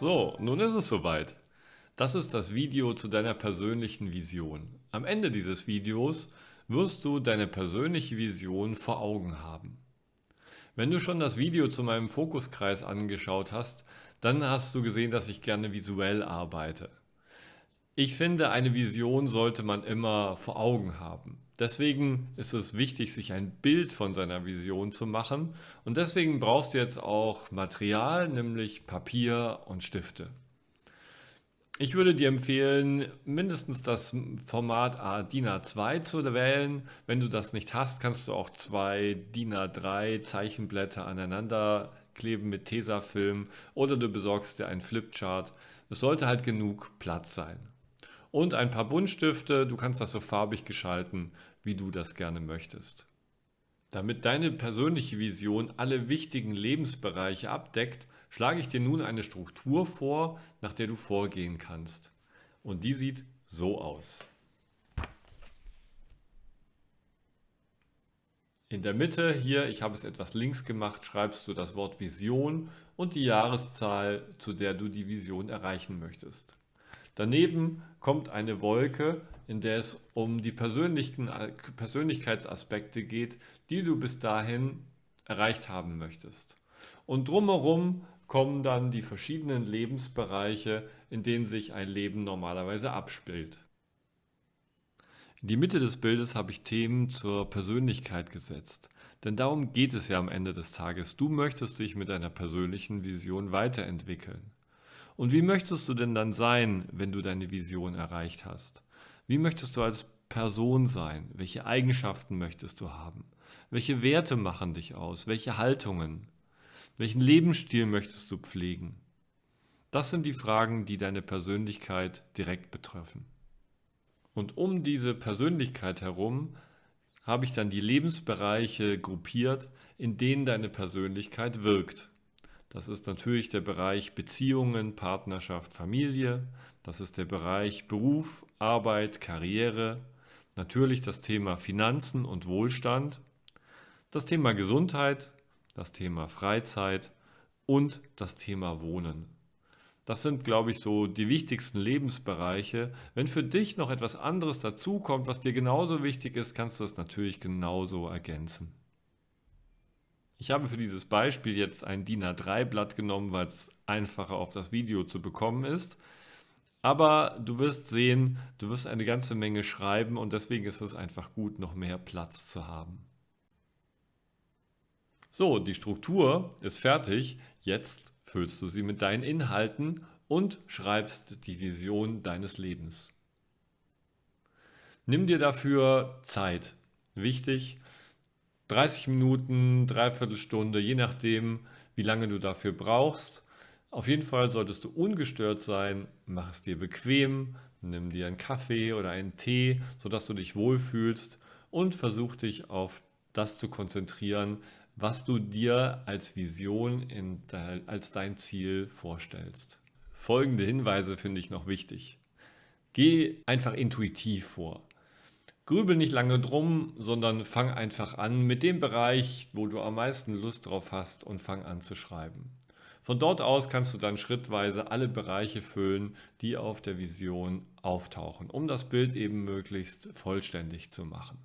So, nun ist es soweit. Das ist das Video zu deiner persönlichen Vision. Am Ende dieses Videos wirst du deine persönliche Vision vor Augen haben. Wenn du schon das Video zu meinem Fokuskreis angeschaut hast, dann hast du gesehen, dass ich gerne visuell arbeite. Ich finde, eine Vision sollte man immer vor Augen haben. Deswegen ist es wichtig, sich ein Bild von seiner Vision zu machen und deswegen brauchst du jetzt auch Material, nämlich Papier und Stifte. Ich würde dir empfehlen, mindestens das Format DIN A2 zu wählen. Wenn du das nicht hast, kannst du auch zwei DIN A3 Zeichenblätter aneinander kleben mit Tesafilm oder du besorgst dir einen Flipchart. Es sollte halt genug Platz sein. Und ein paar Buntstifte, du kannst das so farbig gestalten, wie du das gerne möchtest. Damit deine persönliche Vision alle wichtigen Lebensbereiche abdeckt, schlage ich dir nun eine Struktur vor, nach der du vorgehen kannst. Und die sieht so aus. In der Mitte hier, ich habe es etwas links gemacht, schreibst du das Wort Vision und die Jahreszahl, zu der du die Vision erreichen möchtest. Daneben kommt eine Wolke, in der es um die Persönlichkeitsaspekte geht, die du bis dahin erreicht haben möchtest. Und drumherum kommen dann die verschiedenen Lebensbereiche, in denen sich ein Leben normalerweise abspielt. In die Mitte des Bildes habe ich Themen zur Persönlichkeit gesetzt. Denn darum geht es ja am Ende des Tages. Du möchtest dich mit deiner persönlichen Vision weiterentwickeln. Und wie möchtest du denn dann sein, wenn du deine Vision erreicht hast? Wie möchtest du als Person sein? Welche Eigenschaften möchtest du haben? Welche Werte machen dich aus? Welche Haltungen? Welchen Lebensstil möchtest du pflegen? Das sind die Fragen, die deine Persönlichkeit direkt betreffen. Und um diese Persönlichkeit herum habe ich dann die Lebensbereiche gruppiert, in denen deine Persönlichkeit wirkt. Das ist natürlich der Bereich Beziehungen, Partnerschaft, Familie. Das ist der Bereich Beruf, Arbeit, Karriere. Natürlich das Thema Finanzen und Wohlstand. Das Thema Gesundheit, das Thema Freizeit und das Thema Wohnen. Das sind, glaube ich, so die wichtigsten Lebensbereiche. Wenn für dich noch etwas anderes dazukommt, was dir genauso wichtig ist, kannst du das natürlich genauso ergänzen. Ich habe für dieses Beispiel jetzt ein DIN A3-Blatt genommen, weil es einfacher auf das Video zu bekommen ist. Aber du wirst sehen, du wirst eine ganze Menge schreiben und deswegen ist es einfach gut, noch mehr Platz zu haben. So, die Struktur ist fertig. Jetzt füllst du sie mit deinen Inhalten und schreibst die Vision deines Lebens. Nimm dir dafür Zeit. Wichtig, 30 Minuten, dreiviertel Stunde, je nachdem, wie lange du dafür brauchst. Auf jeden Fall solltest du ungestört sein, mach es dir bequem, nimm dir einen Kaffee oder einen Tee, sodass du dich wohlfühlst und versuch dich auf das zu konzentrieren, was du dir als Vision de, als dein Ziel vorstellst. Folgende Hinweise finde ich noch wichtig. Geh einfach intuitiv vor. Grübel nicht lange drum, sondern fang einfach an mit dem Bereich, wo du am meisten Lust drauf hast und fang an zu schreiben. Von dort aus kannst du dann schrittweise alle Bereiche füllen, die auf der Vision auftauchen, um das Bild eben möglichst vollständig zu machen.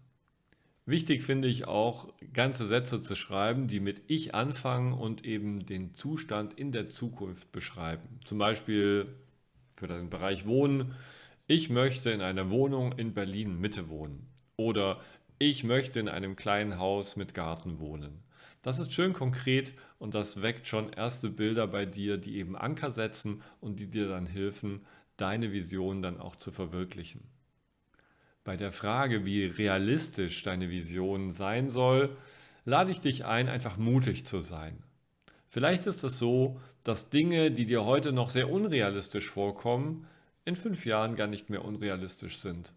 Wichtig finde ich auch, ganze Sätze zu schreiben, die mit Ich anfangen und eben den Zustand in der Zukunft beschreiben. Zum Beispiel für den Bereich Wohnen, ich möchte in einer Wohnung in Berlin Mitte wohnen. Oder ich möchte in einem kleinen Haus mit Garten wohnen. Das ist schön konkret und das weckt schon erste Bilder bei dir, die eben Anker setzen und die dir dann helfen, deine Vision dann auch zu verwirklichen. Bei der Frage, wie realistisch deine Vision sein soll, lade ich dich ein, einfach mutig zu sein. Vielleicht ist es so, dass Dinge, die dir heute noch sehr unrealistisch vorkommen, in fünf Jahren gar nicht mehr unrealistisch sind.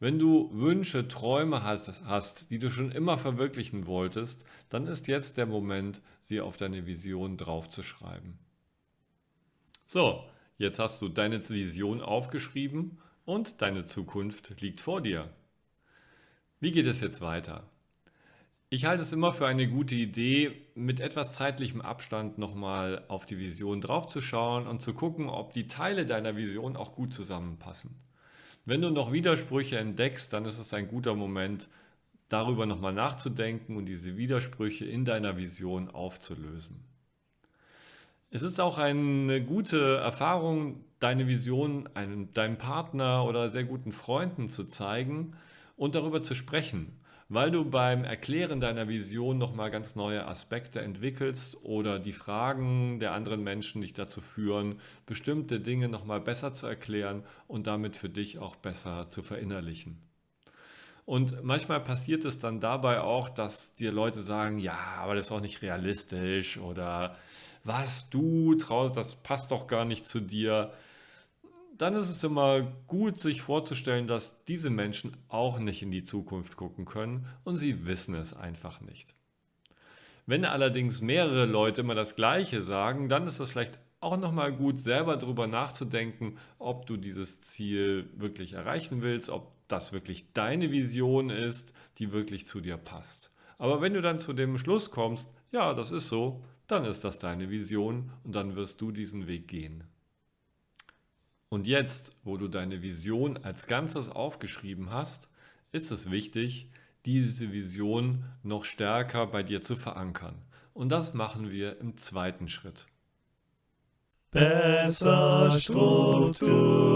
Wenn du Wünsche, Träume hast, hast, die du schon immer verwirklichen wolltest, dann ist jetzt der Moment, sie auf deine Vision draufzuschreiben. So, jetzt hast du deine Vision aufgeschrieben und deine Zukunft liegt vor dir. Wie geht es jetzt weiter? Ich halte es immer für eine gute Idee, mit etwas zeitlichem Abstand nochmal auf die Vision draufzuschauen und zu gucken, ob die Teile deiner Vision auch gut zusammenpassen. Wenn du noch Widersprüche entdeckst, dann ist es ein guter Moment, darüber nochmal nachzudenken und diese Widersprüche in deiner Vision aufzulösen. Es ist auch eine gute Erfahrung, deine Vision einem, deinem Partner oder sehr guten Freunden zu zeigen und darüber zu sprechen, weil du beim Erklären deiner Vision nochmal ganz neue Aspekte entwickelst oder die Fragen der anderen Menschen dich dazu führen, bestimmte Dinge nochmal besser zu erklären und damit für dich auch besser zu verinnerlichen. Und manchmal passiert es dann dabei auch, dass dir Leute sagen, ja, aber das ist auch nicht realistisch oder was du traust, das passt doch gar nicht zu dir. Dann ist es immer gut, sich vorzustellen, dass diese Menschen auch nicht in die Zukunft gucken können und sie wissen es einfach nicht. Wenn allerdings mehrere Leute immer das Gleiche sagen, dann ist es vielleicht auch nochmal gut, selber darüber nachzudenken, ob du dieses Ziel wirklich erreichen willst, ob das wirklich deine Vision ist, die wirklich zu dir passt. Aber wenn du dann zu dem Schluss kommst, ja, das ist so, dann ist das deine Vision und dann wirst du diesen Weg gehen. Und jetzt, wo du deine Vision als Ganzes aufgeschrieben hast, ist es wichtig, diese Vision noch stärker bei dir zu verankern. Und das machen wir im zweiten Schritt. Besser strukturiert.